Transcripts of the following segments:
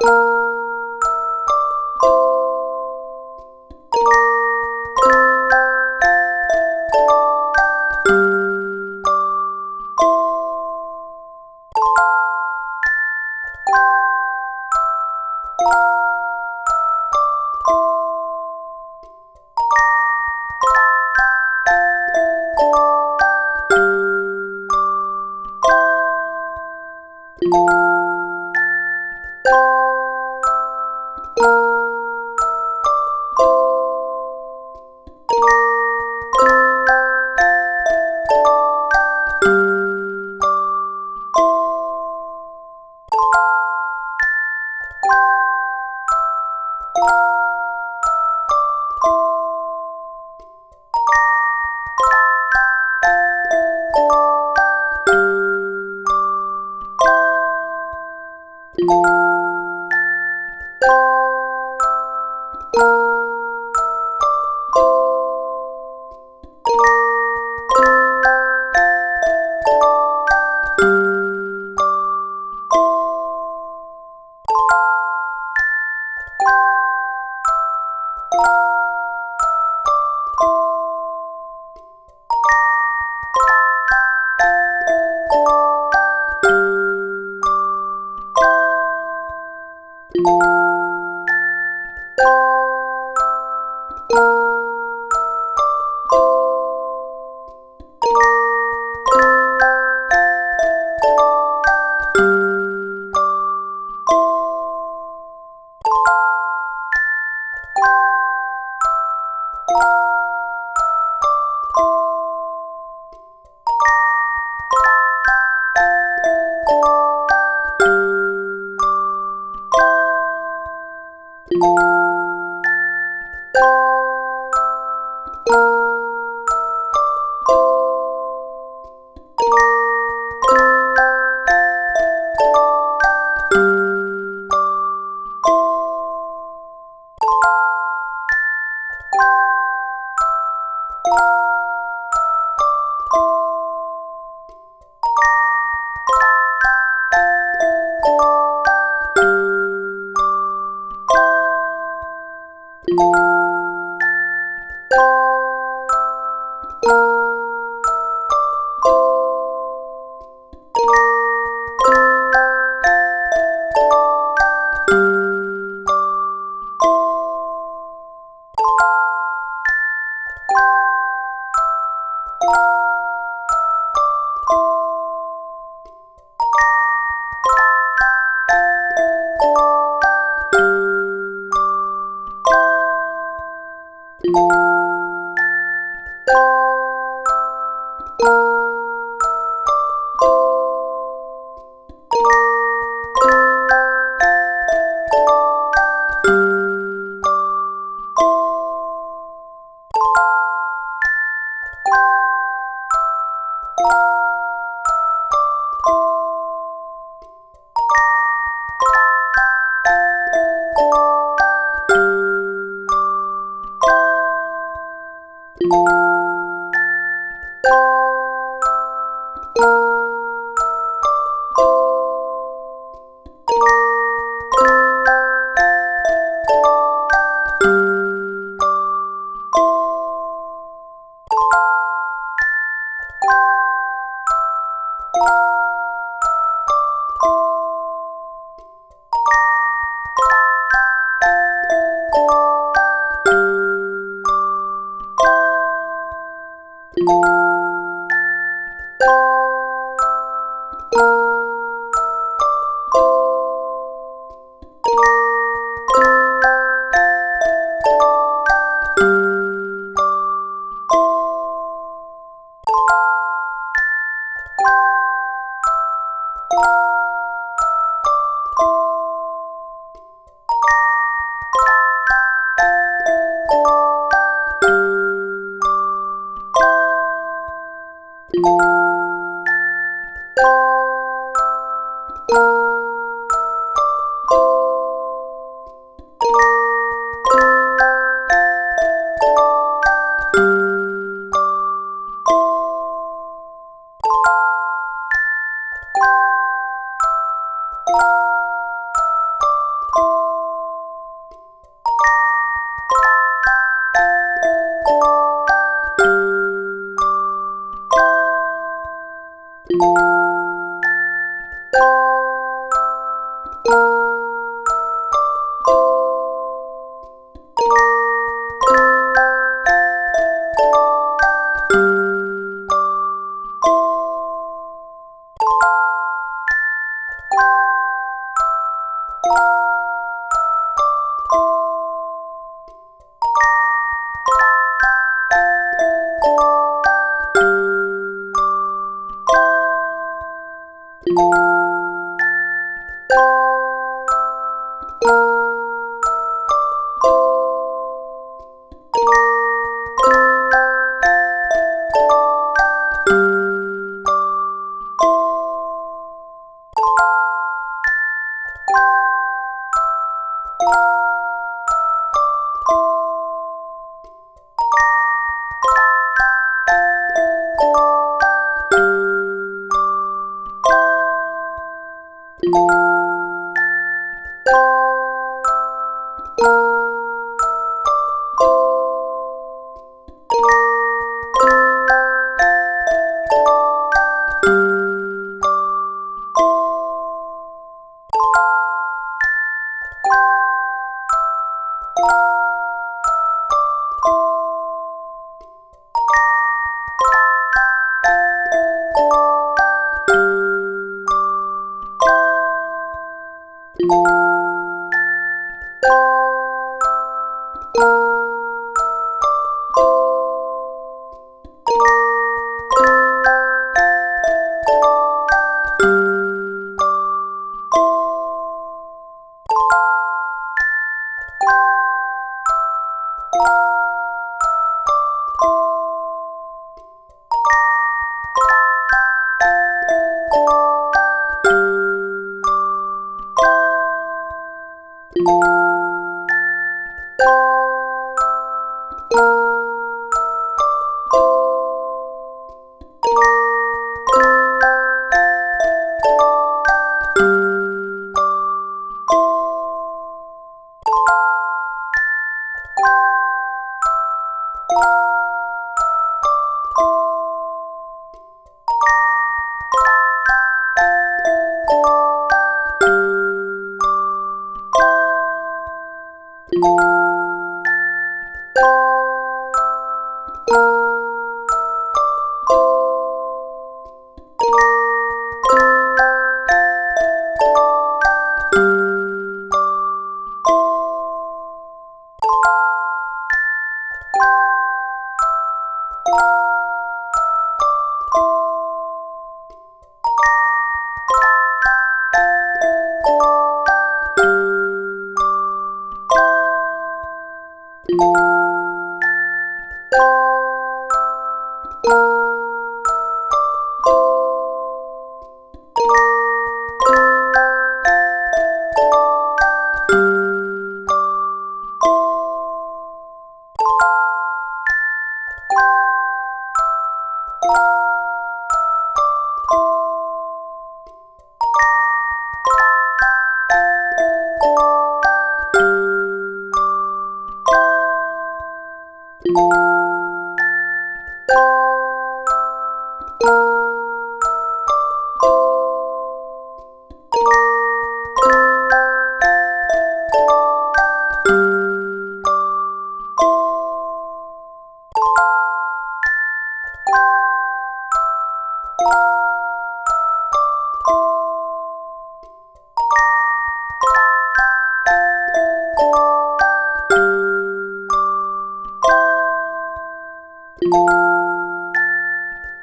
Música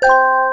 Música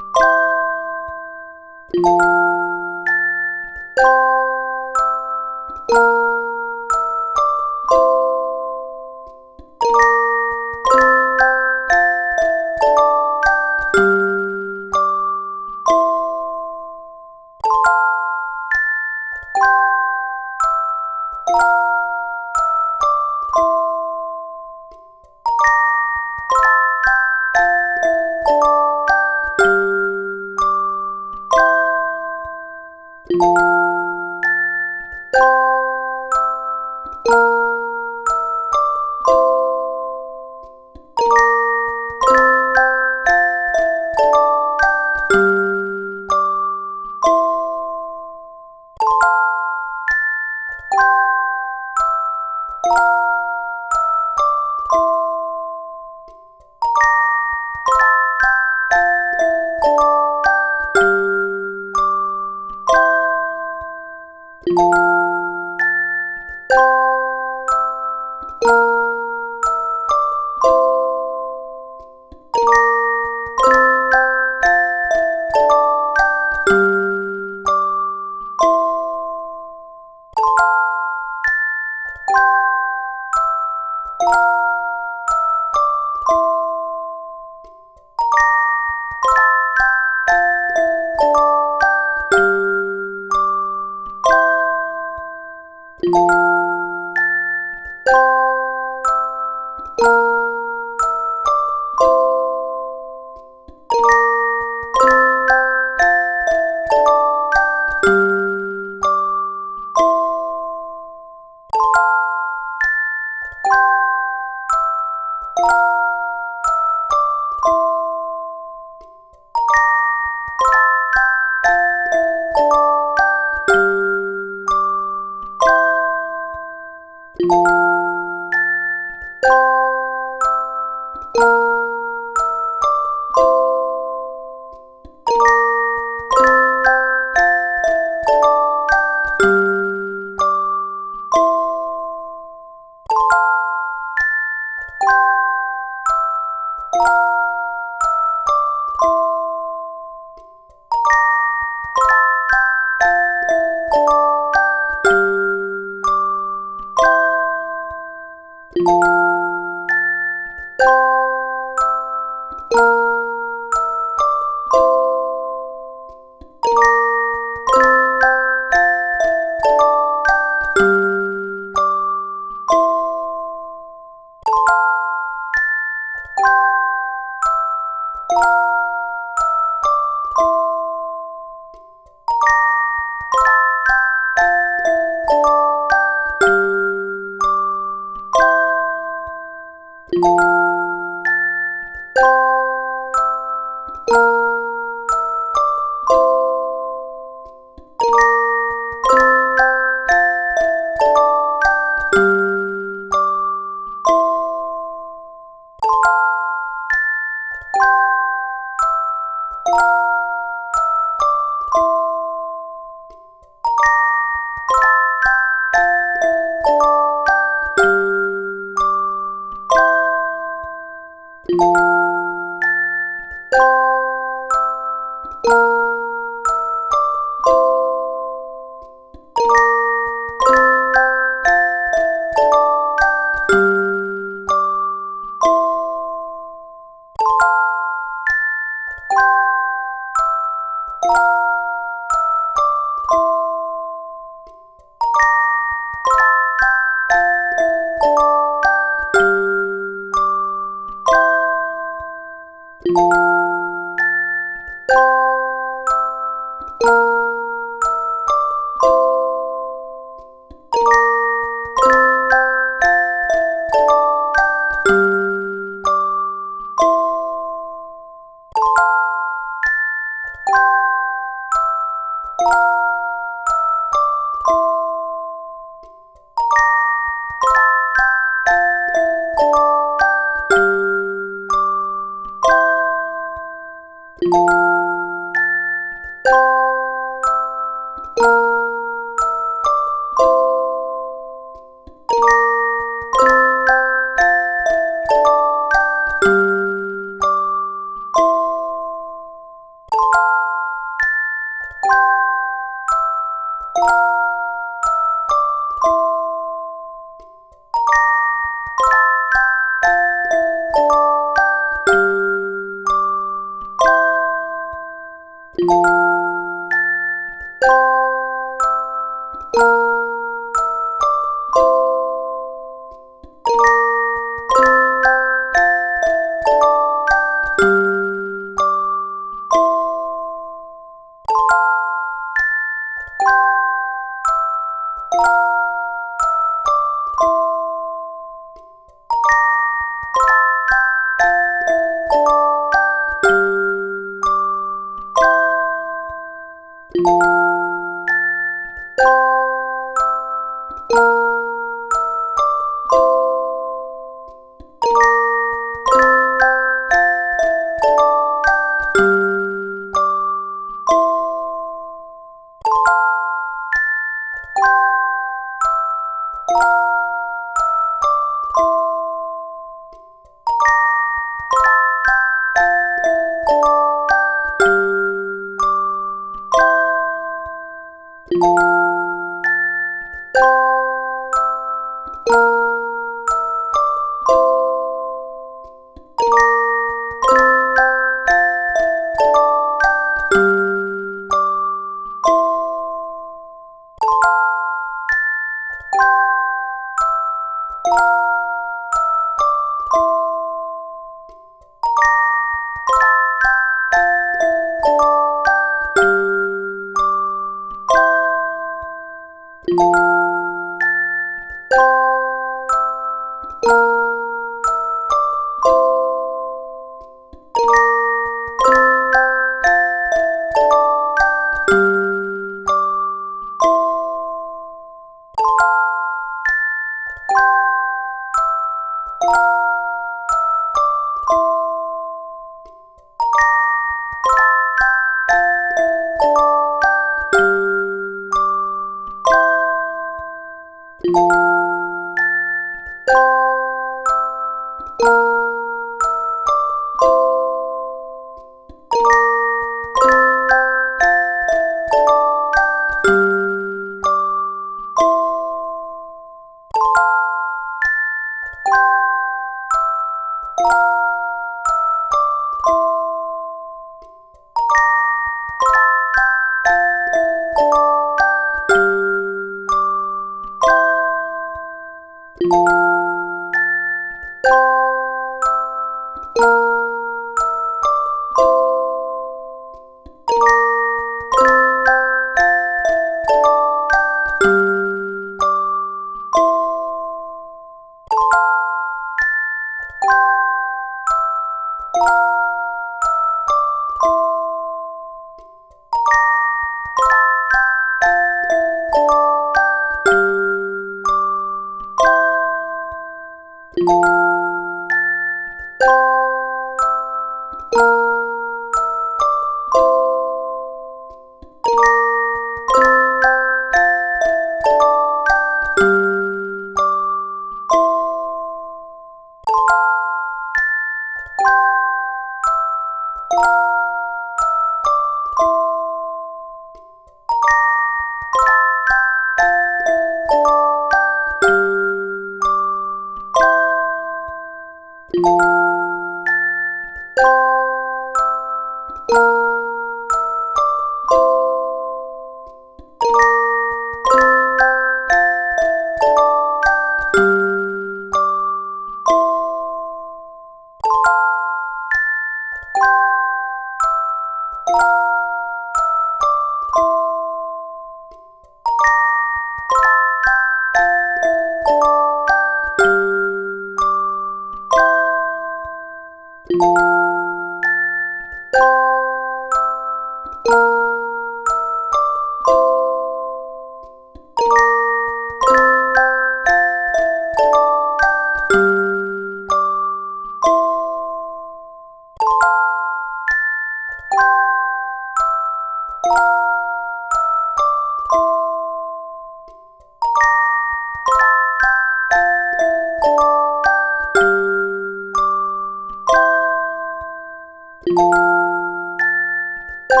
Thank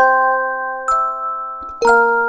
you.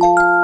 you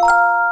Música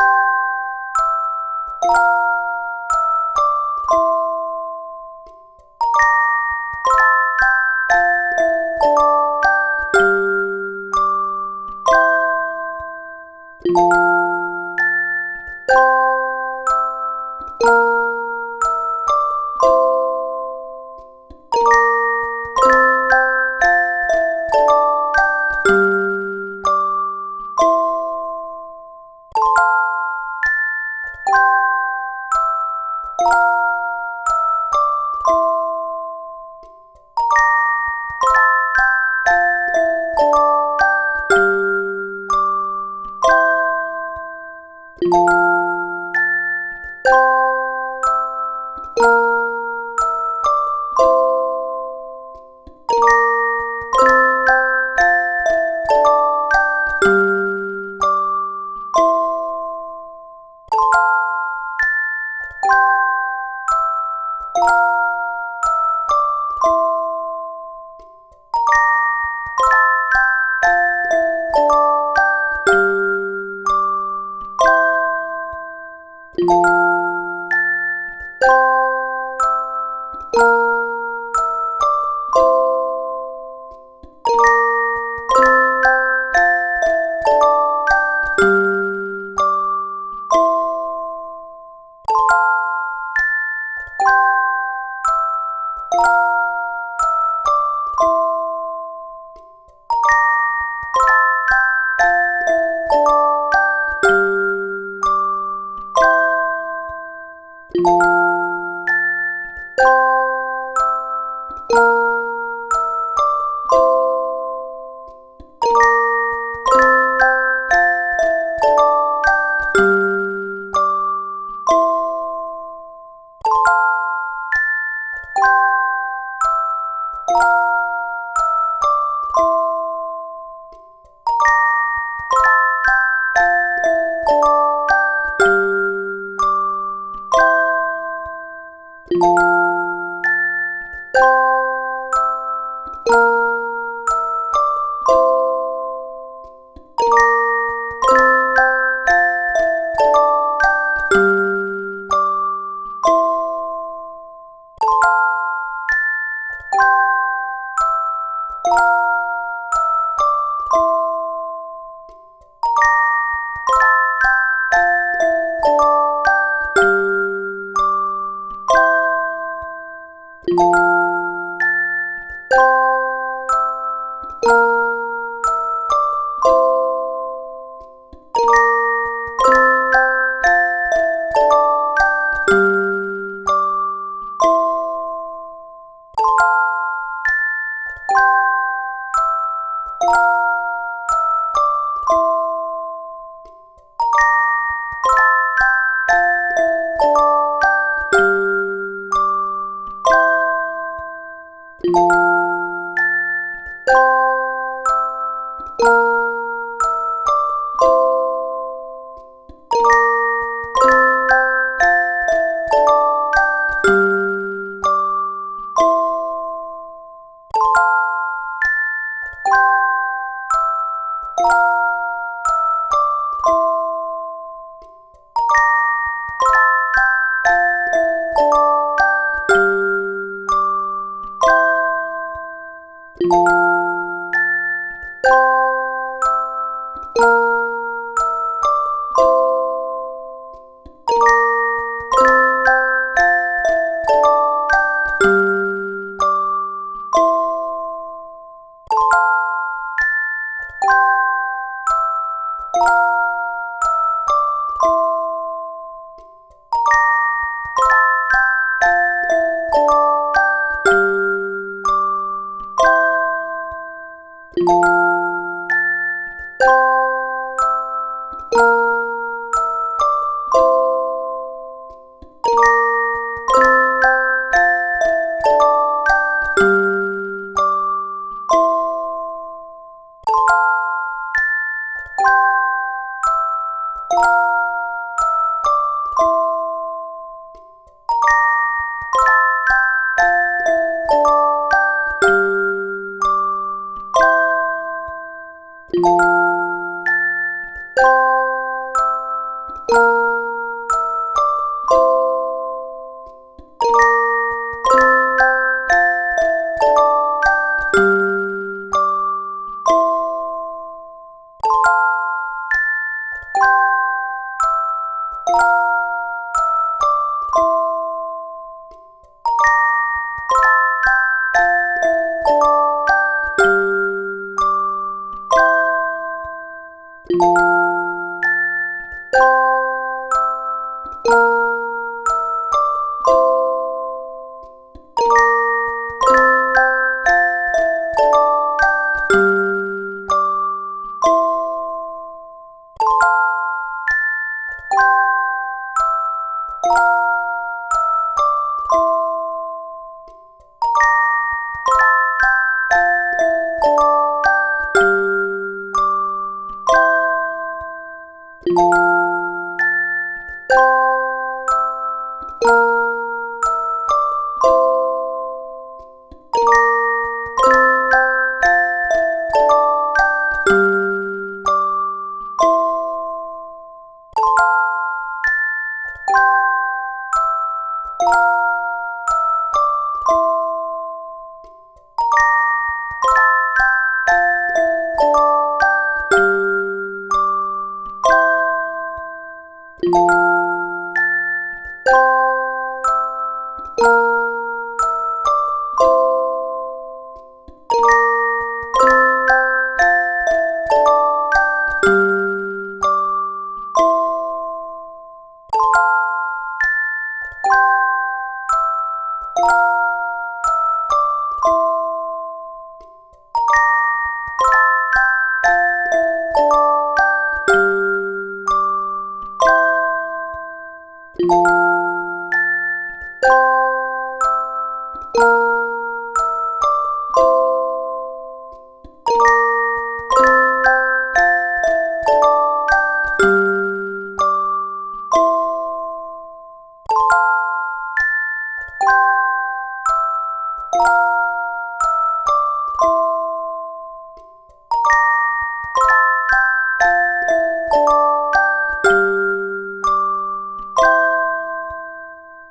you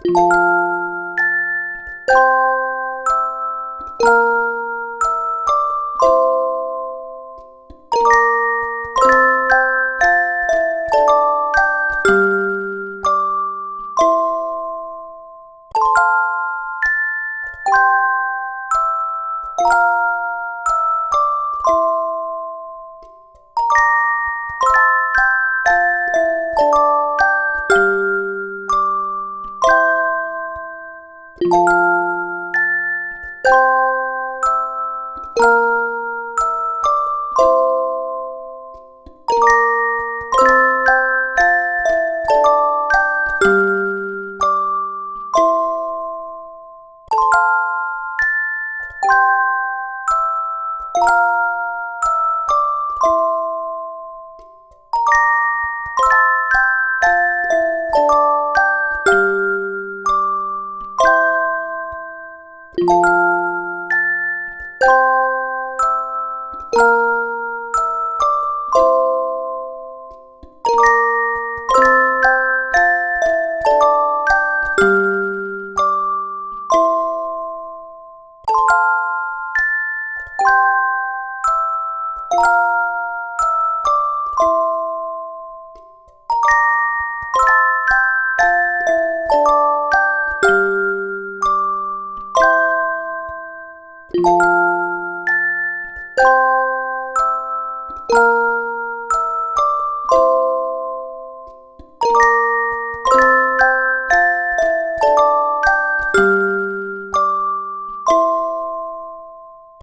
you